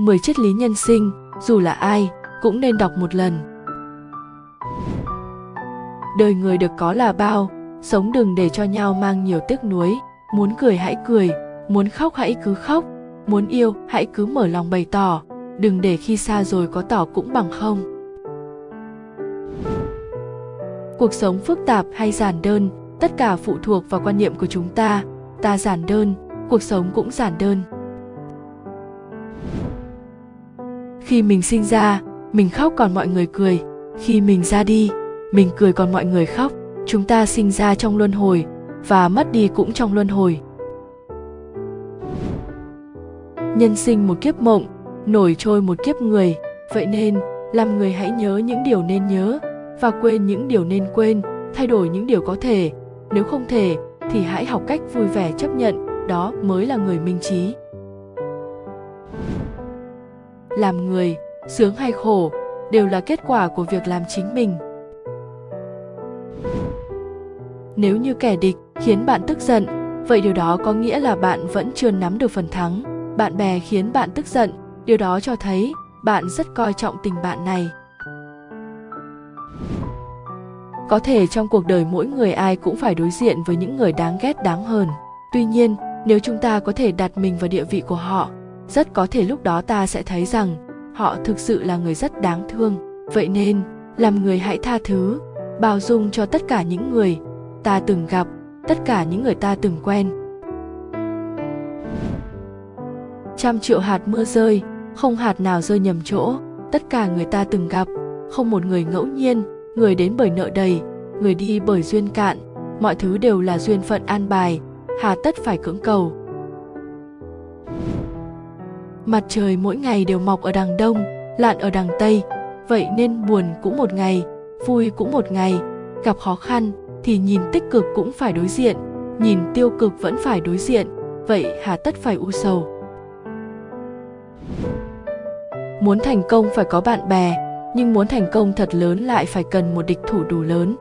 10 triết lý nhân sinh, dù là ai, cũng nên đọc một lần. Đời người được có là bao, sống đừng để cho nhau mang nhiều tiếc nuối, muốn cười hãy cười, muốn khóc hãy cứ khóc, muốn yêu hãy cứ mở lòng bày tỏ, đừng để khi xa rồi có tỏ cũng bằng không. Cuộc sống phức tạp hay giản đơn, tất cả phụ thuộc vào quan niệm của chúng ta, ta giản đơn, cuộc sống cũng giản đơn. Khi mình sinh ra, mình khóc còn mọi người cười. Khi mình ra đi, mình cười còn mọi người khóc. Chúng ta sinh ra trong luân hồi, và mất đi cũng trong luân hồi. Nhân sinh một kiếp mộng, nổi trôi một kiếp người. Vậy nên, làm người hãy nhớ những điều nên nhớ, và quên những điều nên quên, thay đổi những điều có thể. Nếu không thể, thì hãy học cách vui vẻ chấp nhận, đó mới là người minh trí làm người, sướng hay khổ, đều là kết quả của việc làm chính mình. Nếu như kẻ địch khiến bạn tức giận, vậy điều đó có nghĩa là bạn vẫn chưa nắm được phần thắng. Bạn bè khiến bạn tức giận, điều đó cho thấy bạn rất coi trọng tình bạn này. Có thể trong cuộc đời mỗi người ai cũng phải đối diện với những người đáng ghét, đáng hờn. Tuy nhiên, nếu chúng ta có thể đặt mình vào địa vị của họ rất có thể lúc đó ta sẽ thấy rằng họ thực sự là người rất đáng thương. Vậy nên, làm người hãy tha thứ, bao dung cho tất cả những người ta từng gặp, tất cả những người ta từng quen. Trăm triệu hạt mưa rơi, không hạt nào rơi nhầm chỗ, tất cả người ta từng gặp. Không một người ngẫu nhiên, người đến bởi nợ đầy, người đi bởi duyên cạn. Mọi thứ đều là duyên phận an bài, hà tất phải cưỡng cầu mặt trời mỗi ngày đều mọc ở đằng đông, lặn ở đằng tây. Vậy nên buồn cũng một ngày, vui cũng một ngày. Gặp khó khăn thì nhìn tích cực cũng phải đối diện, nhìn tiêu cực vẫn phải đối diện. Vậy hà tất phải u sầu. Muốn thành công phải có bạn bè, nhưng muốn thành công thật lớn lại phải cần một địch thủ đủ lớn.